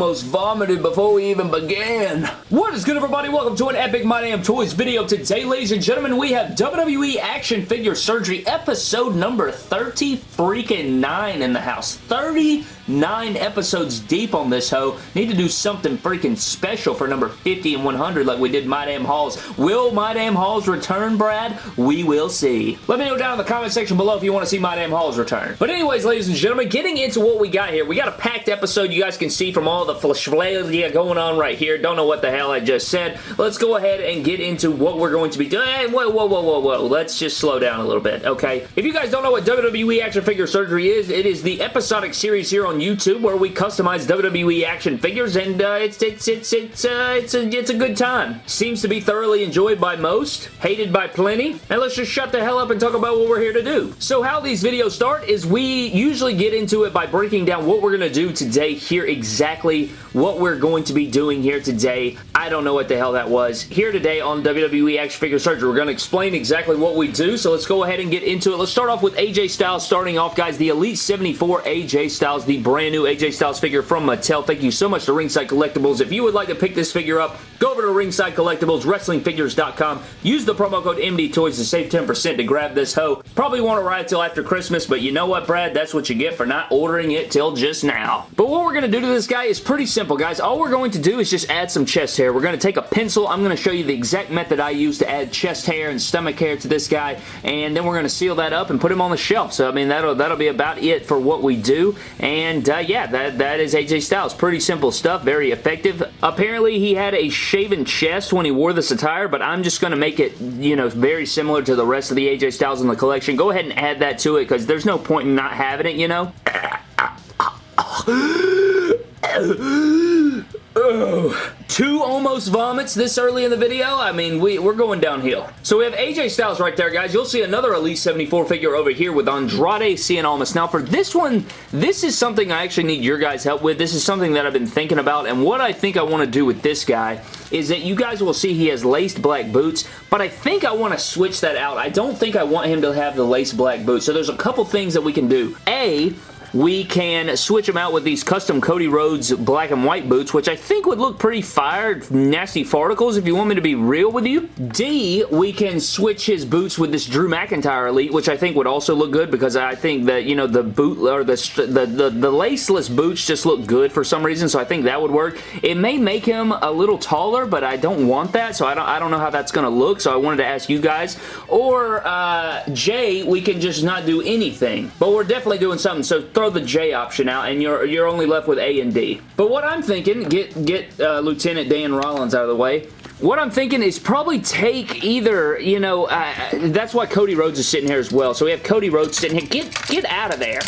almost vomited before we even began. What is good, everybody? Welcome to an Epic My Damn Toys video. Today, ladies and gentlemen, we have WWE Action Figure Surgery episode number 30 freaking 9 in the house. 30 nine episodes deep on this hoe. Need to do something freaking special for number 50 and 100 like we did My Damn Halls. Will My Damn Halls return, Brad? We will see. Let me know down in the comment section below if you want to see My Damn Halls return. But anyways, ladies and gentlemen, getting into what we got here. We got a packed episode you guys can see from all the flashflalia going on right here. Don't know what the hell I just said. Let's go ahead and get into what we're going to be doing. Hey, whoa, whoa, whoa, whoa, whoa. Let's just slow down a little bit, okay? If you guys don't know what WWE Action Figure Surgery is, it is the episodic series here on YouTube where we customize WWE action figures and uh, it's it's it's it's uh, it's a it's a good time. Seems to be thoroughly enjoyed by most, hated by plenty, and let's just shut the hell up and talk about what we're here to do. So how these videos start is we usually get into it by breaking down what we're going to do today here exactly what we're going to be doing here today. I don't know what the hell that was. Here today on WWE Action Figure Surgery, we're going to explain exactly what we do, so let's go ahead and get into it. Let's start off with AJ Styles starting off, guys. The Elite 74 AJ Styles, the brand new AJ Styles figure from Mattel. Thank you so much to Ringside Collectibles. If you would like to pick this figure up, go over to Ringside Collectibles, WrestlingFigures.com. Use the promo code MDTOYS to save 10% to grab this hoe. Probably won't arrive till after Christmas, but you know what, Brad? That's what you get for not ordering it till just now. But what we're going to do to this guy is pretty simple, guys. All we're going to do is just add some chest hair. We're going to take a pencil. I'm going to show you the exact method I use to add chest hair and stomach hair to this guy, and then we're going to seal that up and put him on the shelf. So, I mean, that'll, that'll be about it for what we do, and uh, yeah, that, that is AJ Styles. Pretty simple stuff, very effective. Apparently, he had a shaven chest when he wore this attire, but I'm just going to make it, you know, very similar to the rest of the AJ Styles in the collection. Go ahead and add that to it because there's no point in not having it, you know? Two almost vomits this early in the video? I mean, we, we're going downhill. So we have AJ Styles right there, guys. You'll see another Elite 74 figure over here with Andrade Cien Almas. Now, for this one, this is something I actually need your guys' help with. This is something that I've been thinking about, and what I think I want to do with this guy is that you guys will see he has laced black boots, but I think I want to switch that out. I don't think I want him to have the laced black boots, so there's a couple things that we can do. A, we can switch them out with these custom Cody Rhodes black and white boots, which I think would look pretty fired, nasty farticles if you want me to be real with you. D, we can switch his boots with this Drew McIntyre Elite, which I think would also look good because I think that, you know, the boot or the, the, the, the laceless boots just look good for some reason, so I think that would work. It may make him a little taller, but I don't want that, so I don't, I don't know how that's going to look, so I wanted to ask you guys. Or uh, J, we can just not do anything, but we're definitely doing something, so throw the J option out and you're you're only left with A and D. But what I'm thinking, get get uh, Lieutenant Dan Rollins out of the way. What I'm thinking is probably take either, you know, uh, that's why Cody Rhodes is sitting here as well. So we have Cody Rhodes sitting here. Get, get out of there.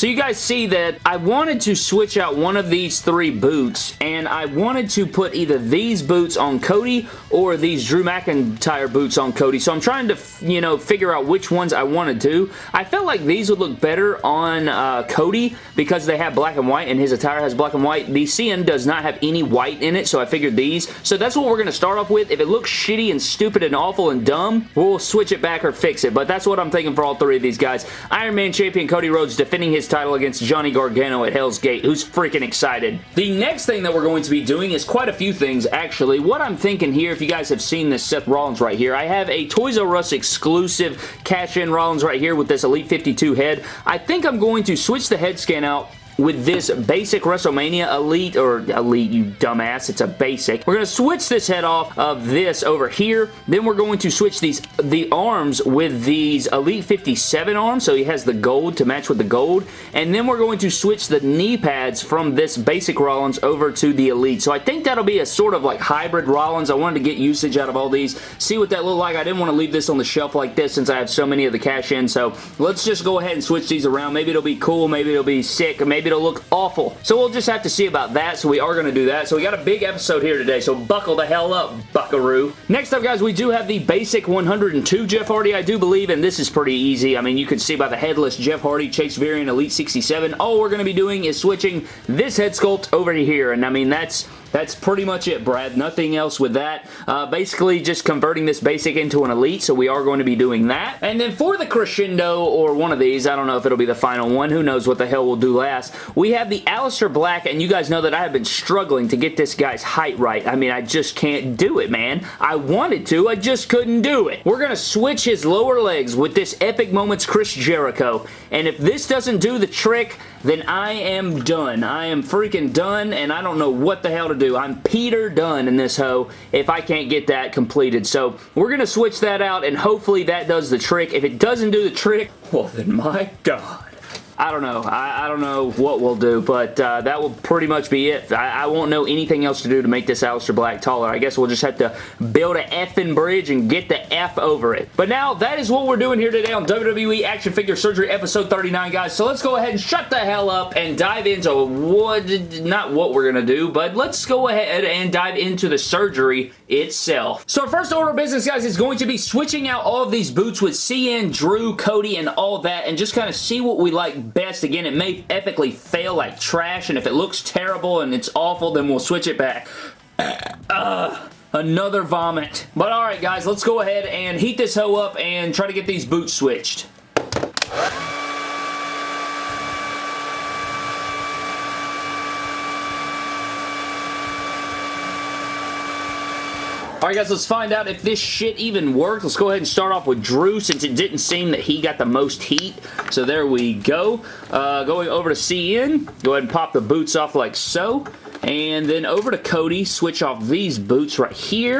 So you guys see that I wanted to switch out one of these three boots and I wanted to put either these boots on Cody or these Drew McIntyre boots on Cody. So I'm trying to, you know, figure out which ones I want to do. I felt like these would look better on uh, Cody because they have black and white and his attire has black and white. The Cien does not have any white in it, so I figured these. So that's what we're going to start off with. If it looks shitty and stupid and awful and dumb, we'll switch it back or fix it. But that's what I'm thinking for all three of these guys. Iron Man champion Cody Rhodes defending his title against Johnny Gargano at Hell's Gate. Who's freaking excited? The next thing that we're going to be doing is quite a few things, actually. What I'm thinking here, if you guys have seen this Seth Rollins right here, I have a Toys R Us exclusive cash-in Rollins right here with this Elite 52 head. I think I'm going to switch the head scan out with this basic WrestleMania Elite, or Elite, you dumbass, it's a basic. We're going to switch this head off of this over here. Then we're going to switch these the arms with these Elite 57 arms, so he has the gold to match with the gold. And then we're going to switch the knee pads from this basic Rollins over to the Elite. So I think that'll be a sort of like hybrid Rollins. I wanted to get usage out of all these, see what that looked like. I didn't want to leave this on the shelf like this since I have so many of the cash in, so let's just go ahead and switch these around. Maybe it'll be cool, maybe it'll be sick, maybe it'll look awful. So we'll just have to see about that. So we are going to do that. So we got a big episode here today. So buckle the hell up, buckaroo. Next up, guys, we do have the basic 102 Jeff Hardy, I do believe. And this is pretty easy. I mean, you can see by the headless Jeff Hardy Chase Variant Elite 67. All we're going to be doing is switching this head sculpt over to here. And I mean, that's That's pretty much it, Brad. Nothing else with that. Uh, basically, just converting this basic into an elite, so we are going to be doing that. And then for the crescendo, or one of these, I don't know if it'll be the final one. Who knows what the hell we'll do last. We have the Aleister Black, and you guys know that I have been struggling to get this guy's height right. I mean, I just can't do it, man. I wanted to, I just couldn't do it. We're going to switch his lower legs with this Epic Moments Chris Jericho, and if this doesn't do the trick, then I am done. I am freaking done, and I don't know what the hell to do. I'm Peter done in this hoe if I can't get that completed. So we're going to switch that out, and hopefully that does the trick. If it doesn't do the trick, well then my God. I don't know. I, I, don't know what we'll do, but uh, that will pretty much be it. I, I, won't know anything else to do to make this Aleister Black taller. I guess we'll just have to build a effing bridge and get the F over it. But now, that is what we're doing here today on WWE Action Figure Surgery episode 39, guys. So let's go ahead and shut the hell up and dive into what, not what we're going to do, but let's go ahead and dive into the surgery itself. So first order of business, guys, is going to be switching out all of these boots with Cien, Drew, Cody, and all that, and just kind of see what we like best. Again, it may epically fail like trash, and if it looks terrible and it's awful, then we'll switch it back. Another vomit. But alright guys, let's go ahead and heat this hoe up and try to get these boots switched. Alright guys, let's find out if this shit even worked. Let's go ahead and start off with Drew since it didn't seem that he got the most heat. So there we go. Uh, going over to Cien, go ahead and pop the boots off like so. And then over to Cody, switch off these boots right here.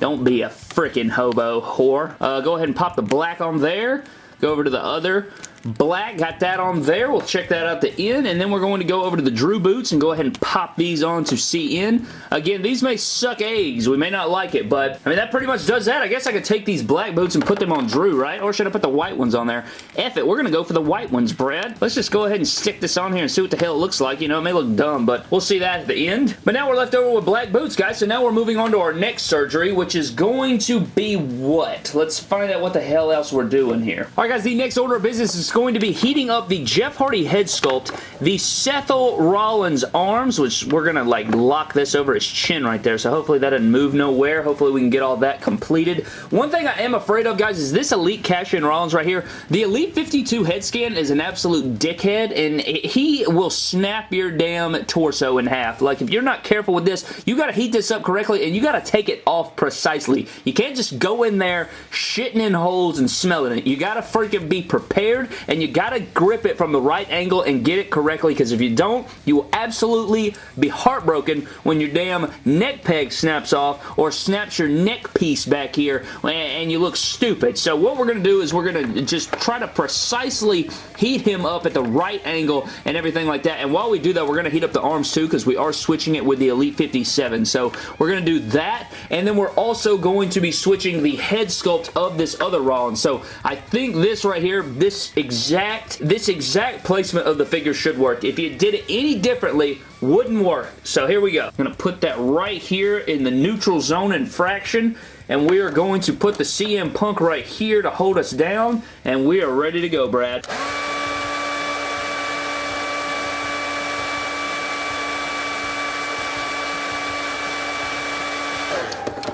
Don't be a freaking hobo whore. Uh, go ahead and pop the black on there. Go over to the other black. Got that on there. We'll check that out the end, and then we're going to go over to the Drew boots and go ahead and pop these on to Cien. Again, these may suck eggs. We may not like it, but I mean, that pretty much does that. I guess I could take these black boots and put them on Drew, right? Or should I put the white ones on there? F it. We're going to go for the white ones, Brad. Let's just go ahead and stick this on here and see what the hell it looks like. You know, it may look dumb, but we'll see that at the end. But now we're left over with black boots, guys, so now we're moving on to our next surgery, which is going to be what? Let's find out what the hell else we're doing here. All right, guys, the next order of business is going to be heating up the Jeff Hardy head sculpt, the Seth Rollins arms, which we're going to like lock this over his chin right there, so hopefully that doesn't move nowhere. Hopefully we can get all that completed. One thing I am afraid of, guys, is this Elite Cash-In Rollins right here. The Elite 52 head scan is an absolute dickhead, and he will snap your damn torso in half. Like, if you're not careful with this, you got to heat this up correctly, and you got to take it off precisely. You can't just go in there shitting in holes and smelling it. You got to freaking be prepared, and you got to grip it from the right angle and get it correctly because if you don't, you will absolutely be heartbroken when your damn neck peg snaps off or snaps your neck piece back here and you look stupid. So what we're going to do is we're going to just try to precisely heat him up at the right angle and everything like that. And while we do that, we're going to heat up the arms too because we are switching it with the Elite 57. So we're going to do that and then we're also going to be switching the head sculpt of this other Rollins. So I think this right here, this exact this exact placement of the figure should work. If you did it any differently, wouldn't work. So here we go. I'm going to put that right here in the neutral zone and fraction and we are going to put the CM Punk right here to hold us down and we are ready to go, Brad.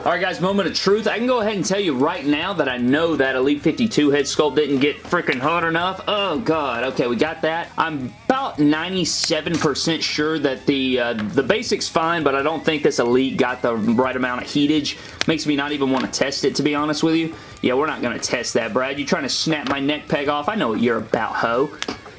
Alright guys, moment of truth. I can go ahead and tell you right now that I know that Elite 52 head sculpt didn't get freaking hot enough. Oh god, okay, we got that. I'm about 97% sure that the uh, the basic's fine, but I don't think this Elite got the right amount of heatage. Makes me not even want to test it, to be honest with you. Yeah, we're not going to test that, Brad. You trying to snap my neck peg off? I know what you're about, ho.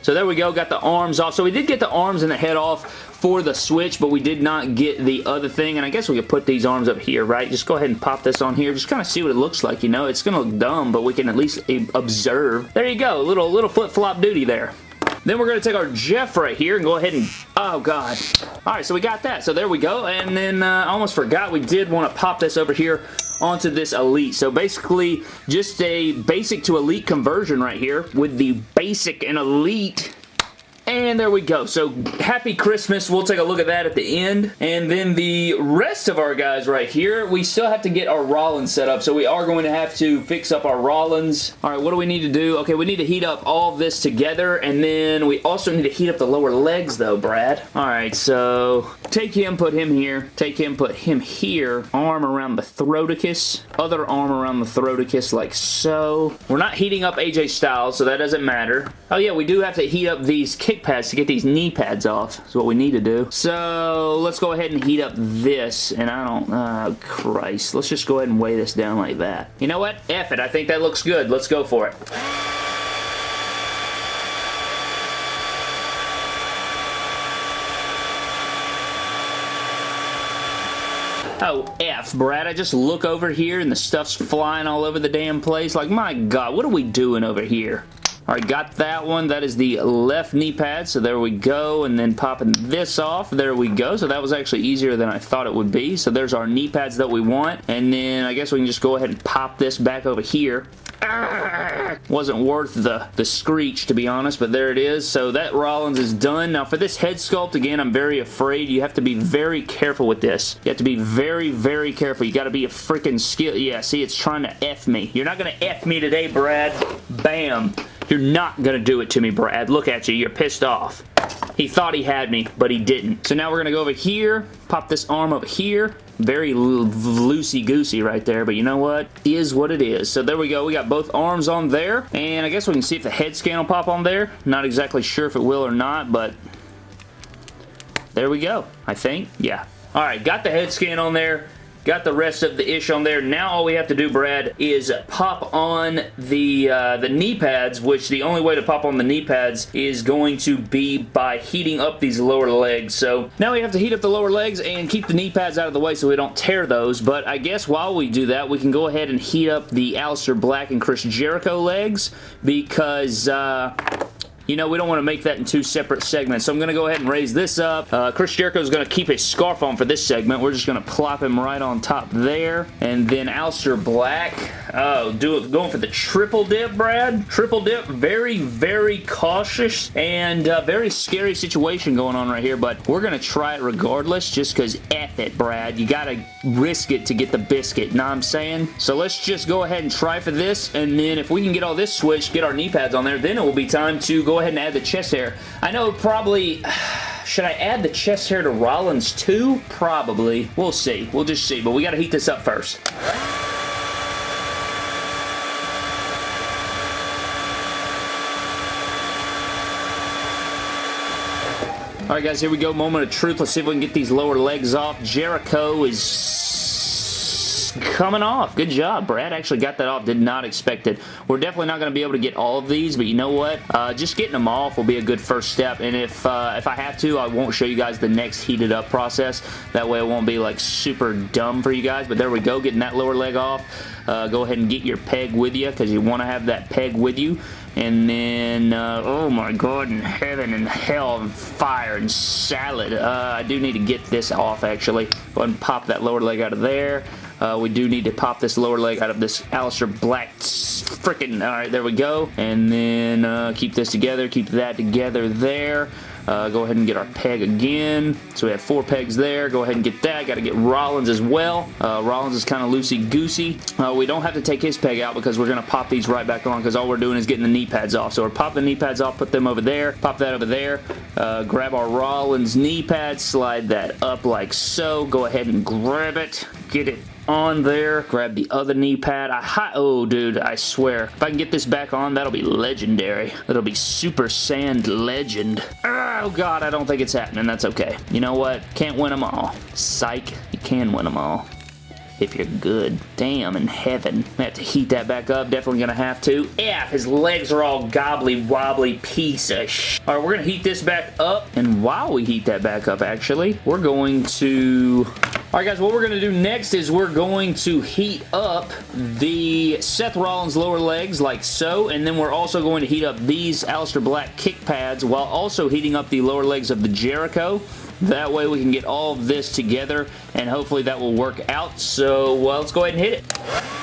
So there we go, got the arms off. So we did get the arms and the head off for the switch, but we did not get the other thing, and I guess we could put these arms up here, right? Just go ahead and pop this on here. Just kind of see what it looks like, you know? It's going to look dumb, but we can at least eh, observe. There you go, little, little flip-flop duty there. Then we're going to take our Jeff right here and go ahead and... Oh, God. Alright, so we got that. So there we go. And then uh, I almost forgot we did want to pop this over here onto this Elite. So basically, just a basic to Elite conversion right here with the basic and Elite and there we go. So happy Christmas. We'll take a look at that at the end. And then the rest of our guys right here, we still have to get our Rollins set up. So we are going to have to fix up our Rollins. All right, what do we need to do? Okay, we need to heat up all this together. And then we also need to heat up the lower legs though, Brad. All right, so Take him, put him here. Take him, put him here. Arm around the throaticus. Other arm around the throaticus like so. We're not heating up AJ Styles, so that doesn't matter. Oh yeah, we do have to heat up these kick pads to get these knee pads off. That's what we need to do. So let's go ahead and heat up this. And I don't... Oh, Christ. Let's just go ahead and weigh this down like that. You know what? F it. I think that looks good. Let's go for it. Oh, F, Brad. I just look over here and the stuff's flying all over the damn place. Like, my God, what are we doing over here? Alright, got that one. That is the left knee pad, so there we go. And then popping this off, there we go. So that was actually easier than I thought it would be. So there's our knee pads that we want. And then I guess we can just go ahead and pop this back over here. Wasn't worth the, the screech, to be honest, but there it is. So that Rollins is done. Now, for this head sculpt, again, I'm very afraid. You have to be very careful with this. You have to be very, very careful. You got to be a freaking skill. Yeah, see, it's trying to F me. You're not going to F me today, Brad. Bam. You're not going to do it to me, Brad. Look at you. You're pissed off. He thought he had me, but he didn't. So now we're going to go over here, pop this arm up here, very loosey-goosey right there, but you know what? Is what it is. So there we go. We got both arms on there, and I guess we can see if the head scan will pop on there. Not exactly sure if it will or not, but there we go, I think. Yeah. All right, got the head scan on there. Got the rest of the ish on there. Now all we have to do, Brad, is pop on the, uh, the knee pads, which the only way to pop on the knee pads is going to be by heating up these lower legs. So now we have to heat up the lower legs and keep the knee pads out of the way so we don't tear those. But I guess while we do that, we can go ahead and heat up the Aleister Black and Chris Jericho legs because... Uh, you know, we don't want to make that in two separate segments. So I'm going to go ahead and raise this up. Uh, Chris Jericho is going to keep his scarf on for this segment. We're just going to plop him right on top there. And then Aleister Black. Oh, do it, going for the triple dip, Brad. Triple dip. Very, very cautious and uh, very scary situation going on right here. But we're going to try it regardless just because F it, Brad. You got to risk it to get the biscuit. Know what I'm saying? So let's just go ahead and try for this. And then if we can get all this switched, get our knee pads on there, then it will be time to go ahead and add the chest hair. I know probably... Should I add the chest hair to Rollins too? Probably. We'll see. We'll just see. But we got to heat this up first. Alright guys, here we go. Moment of truth. Let's see if we can get these lower legs off. Jericho is coming off. Good job. Brad actually got that off. Did not expect it. We're definitely not going to be able to get all of these, but you know what? Uh, just getting them off will be a good first step, and if, uh, if I have to, I won't show you guys the next heated up process. That way it won't be like super dumb for you guys, but there we go. Getting that lower leg off. Uh, go ahead and get your peg with you because you want to have that peg with you. And then, uh, oh my god in heaven and hell and fire and salad. Uh, I do need to get this off actually. Go ahead and pop that lower leg out of there. Uh, we do need to pop this lower leg out of this Aleister Black freaking, alright, there we go. And then uh, keep this together, keep that together there. Uh, go ahead and get our peg again. So we have four pegs there. Go ahead and get that. Got to get Rollins as well. Uh, Rollins is kind of loosey-goosey. Uh, we don't have to take his peg out because we're going to pop these right back on because all we're doing is getting the knee pads off. So we're pop the knee pads off, put them over there, pop that over there, uh, grab our Rollins knee pad, slide that up like so. Go ahead and grab it, get it on there. Grab the other knee pad. I oh, dude, I swear. If I can get this back on, that'll be legendary. That'll be Super Sand Legend. Oh, God, I don't think it's happening. That's okay. You know what? Can't win them all. Psych. You can win them all if you're good. Damn, in heaven. I have to heat that back up. Definitely gonna have to. Yeah, his legs are all gobbly wobbly piece of sh Alright, we're gonna heat this back up. And while we heat that back up, actually, we're going to Alright guys, what we're going to do next is we're going to heat up the Seth Rollins lower legs like so, and then we're also going to heat up these Aleister Black kick pads while also heating up the lower legs of the Jericho. That way we can get all of this together, and hopefully that will work out. So, well, let's go ahead and hit it.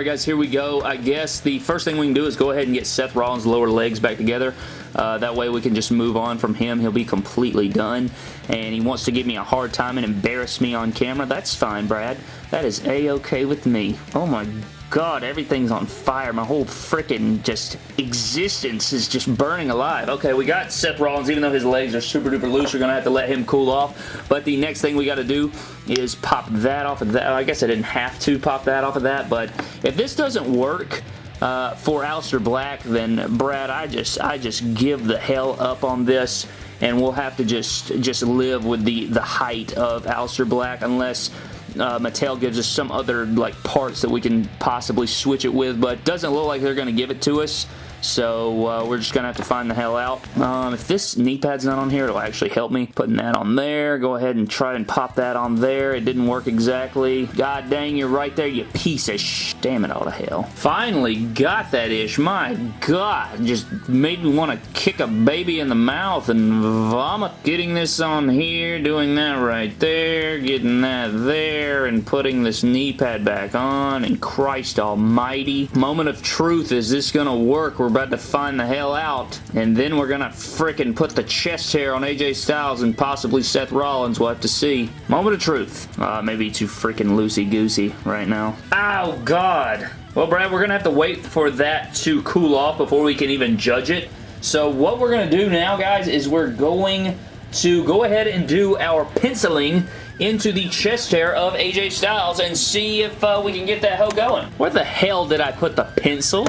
Alright guys, here we go. I guess the first thing we can do is go ahead and get Seth Rollins' lower legs back together. Uh, that way we can just move on from him. He'll be completely done. And he wants to give me a hard time and embarrass me on camera. That's fine, Brad. That is a-okay with me. Oh my god, everything's on fire. My whole freaking just existence is just burning alive. Okay, we got Seth Rollins. Even though his legs are super duper loose, we're going to have to let him cool off. But the next thing we got to do is pop that off of that. I guess I didn't have to pop that off of that, but if this doesn't work, uh, for Aleister Black, then Brad, I just I just give the hell up on this and we'll have to just just live with the the height of Aleister Black unless uh, Mattel gives us some other like parts that we can possibly switch it with, but doesn't look like they're going to give it to us. So uh, we're just going to have to find the hell out. Um, if this knee pad's not on here, it'll actually help me. Putting that on there. Go ahead and try and pop that on there. It didn't work exactly. God dang, you're right there, you piece of sh... Damn it all to hell. Finally got that ish. My God. Just made me want to kick a baby in the mouth and vomit. Getting this on here, doing that right there, getting that there, and putting this knee pad back on, and Christ almighty. Moment of truth. Is this going to work? We're about to find the hell out. And then we're gonna fricking put the chest hair on AJ Styles and possibly Seth Rollins. We'll have to see. Moment of truth. Uh, maybe too freaking loosey-goosey right now. Oh, God. Well, Brad, we're gonna have to wait for that to cool off before we can even judge it. So what we're gonna do now, guys, is we're going to go ahead and do our penciling into the chest hair of AJ Styles and see if uh, we can get that hoe going. Where the hell did I put the pencil?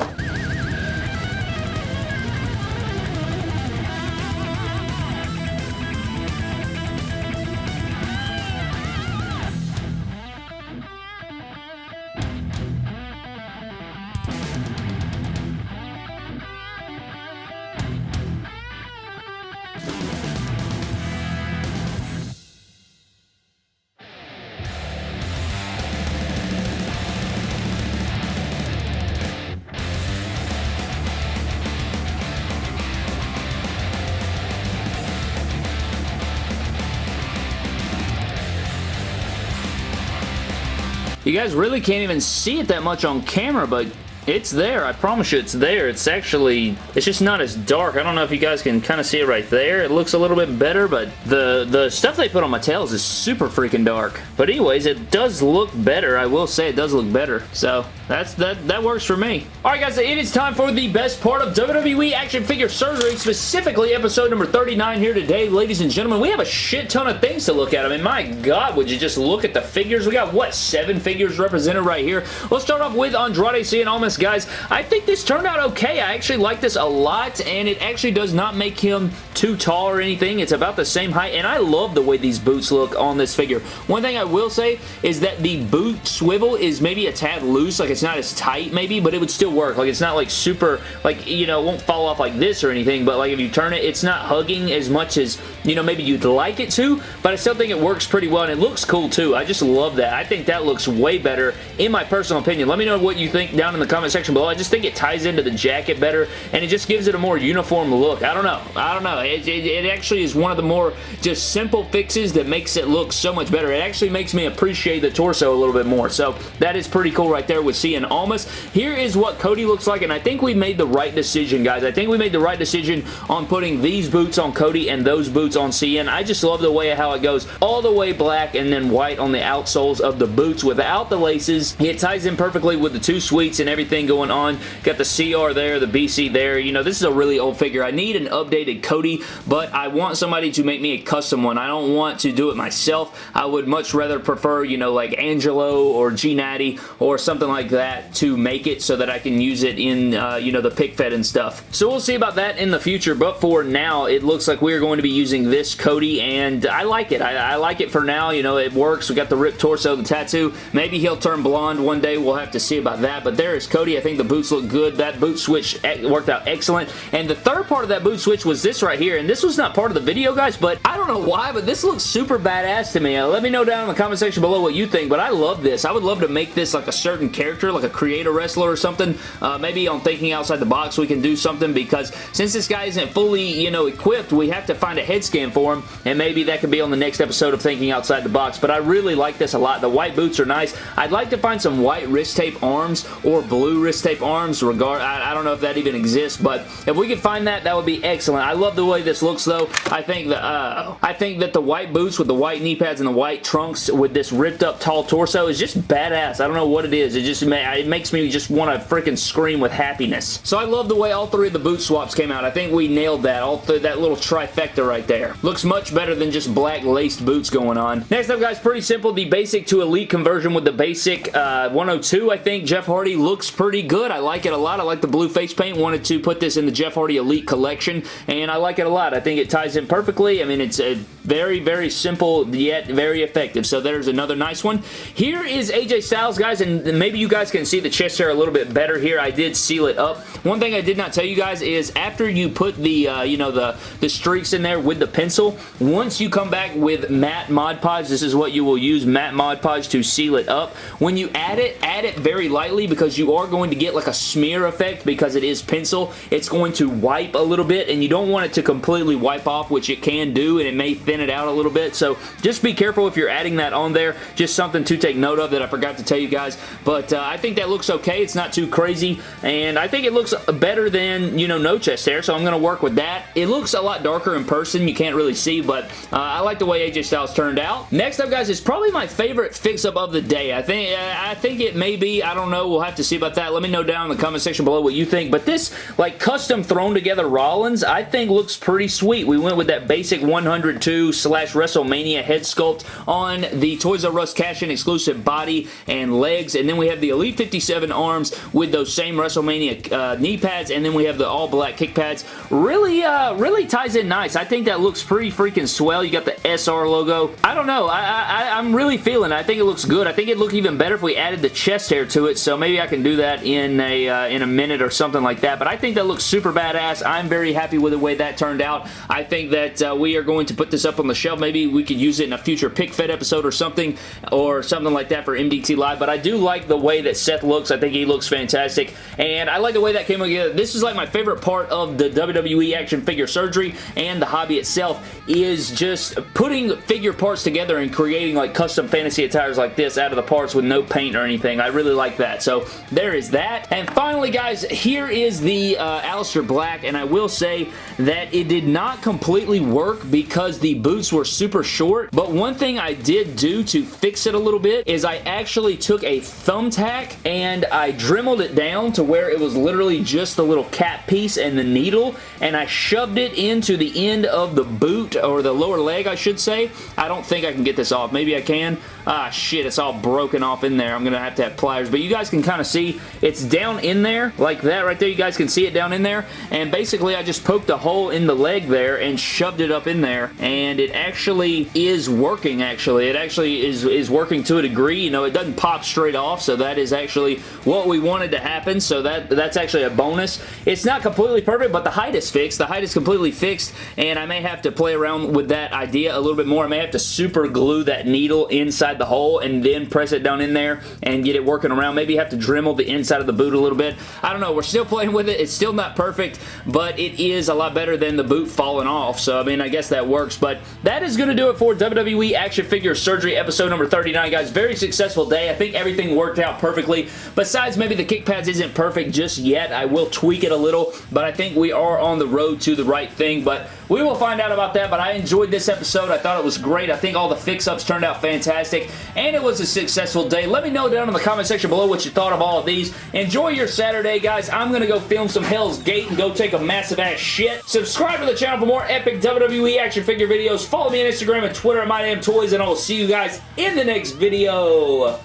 You guys really can't even see it that much on camera, but it's there. I promise you it's there. It's actually, it's just not as dark. I don't know if you guys can kind of see it right there. It looks a little bit better, but the, the stuff they put on Mattel's is super freaking dark. But anyways, it does look better. I will say it does look better. So that's that that works for me. Alright guys, it is time for the best part of WWE action figure surgery, specifically episode number 39 here today, ladies and gentlemen. We have a shit ton of things to look at. I mean, my god, would you just look at the figures? We got, what, seven figures represented right here? Let's start off with Andrade Cien Almas guys. I think this turned out okay. I actually like this a lot, and it actually does not make him too tall or anything. It's about the same height, and I love the way these boots look on this figure. One thing I will say is that the boot swivel is maybe a tad loose, like it's not as tight maybe, but it would still work. Like it's not like super, like, you know, it won't fall off like this or anything, but like if you turn it, it's not hugging as much as, you know, maybe you'd like it to, but I still think it works pretty well, and it looks cool too. I just love that. I think that looks way better, in my personal opinion. Let me know what you think down in the comment section below. I just think it ties into the jacket better, and it just gives it a more uniform look. I don't know. I don't know. It, it, it actually is one of the more just simple fixes that makes it look so much better. It actually makes me appreciate the torso a little bit more, so that is pretty cool right there with Cien Almas. Here is what Cody looks like, and I think we made the right decision, guys. I think we made the right decision on putting these boots on Cody and those boots on Cien. I just love the way how it goes all the way black and then white on the outsoles of the boots without the laces. It ties in perfectly with the two suites and everything going on. Got the CR there, the BC there. You know, this is a really old figure. I need an updated Cody, but I want somebody to make me a custom one. I don't want to do it myself. I would much rather prefer, you know, like Angelo or G Natty or something like that to make it so that I can use it in, uh, you know, the pick fed and stuff. So we'll see about that in the future, but for now, it looks like we're going to be using this Cody, and I like it. I, I like it for now. You know, it works. We got the ripped torso, the tattoo. Maybe he'll turn blonde one day. We'll have to see about that, but there is Cody Cody. I think the boots look good. That boot switch worked out excellent. And the third part of that boot switch was this right here. And this was not part of the video, guys, but I don't know why, but this looks super badass to me. Uh, let me know down in the comment section below what you think, but I love this. I would love to make this like a certain character, like a creator wrestler or something. Uh, maybe on Thinking Outside the Box we can do something because since this guy isn't fully, you know, equipped, we have to find a head scan for him, and maybe that could be on the next episode of Thinking Outside the Box, but I really like this a lot. The white boots are nice. I'd like to find some white wrist tape arms or blue wrist tape arms. Regard, I, I don't know if that even exists, but if we could find that, that would be excellent. I love the way this looks, though. I think that uh, I think that the white boots with the white knee pads and the white trunks with this ripped up tall torso is just badass. I don't know what it is. It just it makes me just want to freaking scream with happiness. So I love the way all three of the boot swaps came out. I think we nailed that. All that little trifecta right there. Looks much better than just black laced boots going on. Next up, guys, pretty simple. The basic to elite conversion with the basic uh, 102, I think. Jeff Hardy looks pretty good. I like it a lot. I like the blue face paint. Wanted to put this in the Jeff Hardy Elite collection, and I like it a lot. I think it ties in perfectly. I mean, it's a very, very simple yet very effective. So there's another nice one. Here is AJ Styles, guys, and maybe you guys can see the chest hair a little bit better here. I did seal it up. One thing I did not tell you guys is after you put the, uh, you know, the, the streaks in there with the pencil, once you come back with matte Mod Podge, this is what you will use, matte Mod Podge to seal it up. When you add it, add it very lightly because you are going to get like a smear effect because it is pencil. It's going to wipe a little bit and you don't want it to completely wipe off, which it can do, and it may thin it out a little bit. So just be careful if you're adding that on there. Just something to take note of that I forgot to tell you guys. But uh, I think that looks okay. It's not too crazy. And I think it looks better than, you know, no chest hair. So I'm going to work with that. It looks a lot darker in person. You can't really see. But uh, I like the way AJ Styles turned out. Next up, guys, is probably my favorite fix-up of the day. I think uh, I think it may be. I don't know. We'll have to see about that. Let me know down in the comment section below what you think. But this, like, custom thrown together Rollins, I think looks pretty sweet. We went with that basic 102 slash WrestleMania head sculpt on the Toys R Us cash-in exclusive body and legs, and then we have the Elite 57 arms with those same WrestleMania uh, knee pads, and then we have the all-black kick pads. Really, uh, really ties in nice. I think that looks pretty freaking swell. You got the SR logo. I don't know. I, I, I'm really feeling it. I think it looks good. I think it'd look even better if we added the chest hair to it, so maybe I can do that in a, uh, in a minute or something like that, but I think that looks super badass. I'm very happy with the way that turned out. I think that uh, we are going to put this up on the shelf. Maybe we could use it in a future pick fed episode or something, or something like that for MDT Live, but I do like the way that Seth looks. I think he looks fantastic, and I like the way that came together. This is like my favorite part of the WWE action figure surgery and the hobby itself is just putting figure parts together and creating like custom fantasy attires like this out of the parts with no paint or anything. I really like that. So there is that. And finally, guys, here is the uh, Aleister Black, and I will say that it did not completely work because the boots were super short, but one thing I did do to fix it a little bit is I actually took a thumbtack and I dremeled it down to where it was literally just the little cap piece and the needle, and I shoved it into the end of the boot, or the lower leg, I should say. I don't think I can get this off. Maybe I can. Ah, shit, it's all broken off in there. I'm going to have to have pliers, but you guys can kind of see it's down in there, like that right there. You guys can see it down in there, and basically I just poked a hole in the leg there and shoved it up in there, and it actually is working, actually. It actually is, is working to a degree. You know, it doesn't pop straight off, so that is actually what we wanted to happen, so that that's actually a bonus. It's not completely perfect, but the height is fixed. The height is completely fixed, and I may have to play around with that idea a little bit more. I may have to super glue that needle inside the hole and then press it down in there and get it working around. Maybe have to Dremel the inside of the boot a little bit. I don't know. We're still playing with it. It's still not perfect, but it is a lot better than the boot falling off, so I mean, I guess that works, but that is going to do it for WWE Action Figure Surgery episode number 39, guys. Very successful day. I think everything worked out perfectly. Besides, maybe the kick pads isn't perfect just yet. I will tweak it a little, but I think we are on the road to the right thing, but we will find out about that, but I enjoyed this episode. I thought it was great. I think all the fix-ups turned out fantastic, and it was a successful day. Let me know down in the comment section below what you thought of all of these. Enjoy your Saturday, guys. I'm going to go film some Hell's Gate and go take a massive ass shit. Subscribe to the channel for more epic WWE action figure videos. Follow me on Instagram and Twitter at MyDamnToys, and I will see you guys in the next video.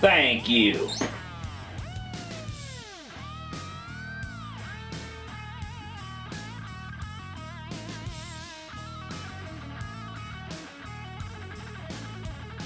Thank you.